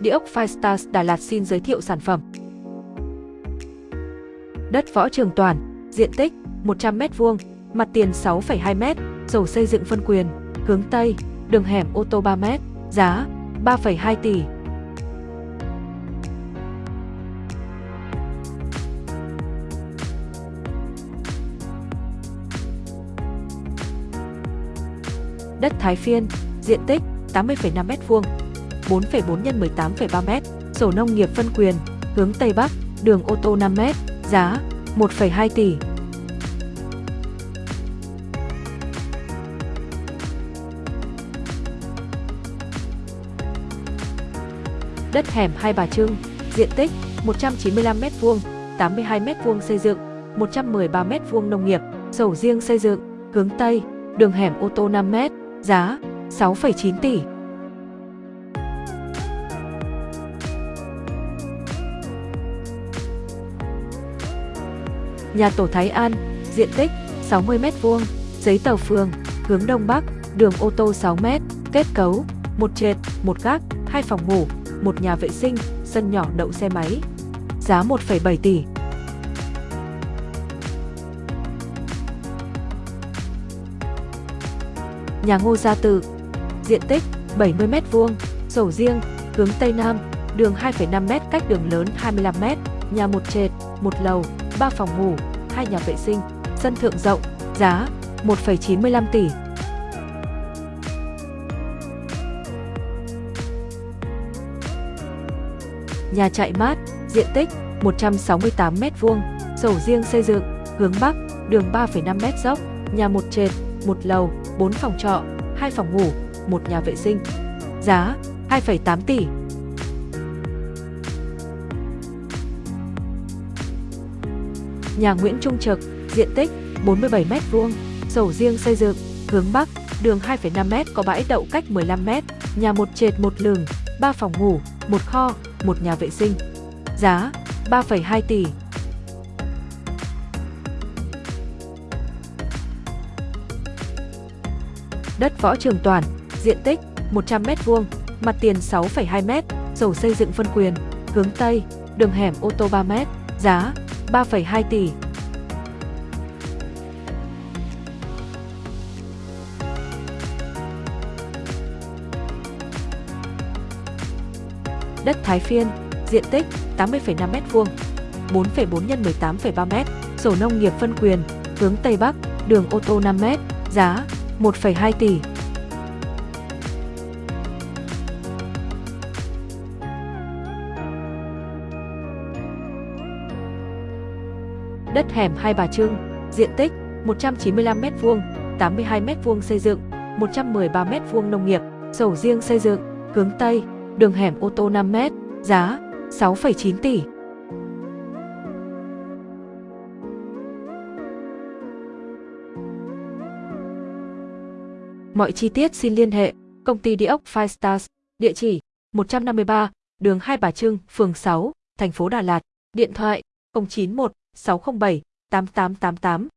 Địa ốc Firestars Đà Lạt xin giới thiệu sản phẩm. Đất Võ Trường Toàn, diện tích 100m2, mặt tiền 6,2m, sổ xây dựng phân quyền, hướng Tây, đường hẻm ô tô 3m, giá 3,2 tỷ. Đất Thái Phiên, diện tích 80,5m2, 4,4 x 18,3m, sổ nông nghiệp phân quyền, hướng Tây Bắc, đường ô tô 5m, giá 1,2 tỷ. Đất hẻm Hai Bà Trưng, diện tích 195m2, 82m2 xây dựng, 113m2 nông nghiệp, sổ riêng xây dựng, hướng Tây, đường hẻm ô tô 5m, giá 6,9 tỷ. Nhà tổ Thái An, diện tích 60m2, giấy tờ phường, hướng Đông Bắc, đường ô tô 6m, kết cấu, một trệt, một gác, hai phòng ngủ, một nhà vệ sinh, sân nhỏ đậu xe máy. Giá 1,7 tỷ. Nhà Ngô Gia Tự, diện tích 70m2, sổ riêng, hướng Tây Nam, đường 2,5m cách đường lớn 25m, nhà một trệt, một lầu, 3 phòng ngủ, 2 nhà vệ sinh, sân thượng rộng, giá 1,95 tỷ. Nhà chạy mát, diện tích 168m2, sổ riêng xây dựng, hướng Bắc, đường 3,5m dốc, nhà một trệt, một lầu, 4 phòng trọ, 2 phòng ngủ, một nhà vệ sinh. Giá 2,8 tỷ. Nhà Nguyễn Trung Trực, diện tích 47m2, sổ riêng xây dựng, hướng Bắc, đường 2,5m có bãi đậu cách 15m, nhà một trệt một lửng, 3 phòng ngủ, một kho, một nhà vệ sinh. Giá 3,2 tỷ. Đất Võ Trường Toàn, diện tích 100m2, mặt tiền 6,2m, sổ xây dựng phân quyền, hướng Tây, đường hẻm ô tô 3m, giá 3,2 tỷ. Đất Thái Phiên, diện tích 80,5m2, 4,4 x 18,3m, sổ nông nghiệp phân quyền, hướng Tây Bắc, đường ô tô 5m, giá 1,2 tỷ. Đất hẻm Hai Bà Trưng, diện tích 195m2, 82m2 xây dựng, 113m2 nông nghiệp, sổ riêng xây dựng, hướng Tây, đường hẻm ô tô 5m, giá 6,9 tỷ. Mọi chi tiết xin liên hệ công ty địa ốc Five Stars, địa chỉ 153, đường Hai Bà Trưng, phường 6, thành phố Đà Lạt, điện thoại 091 607 8888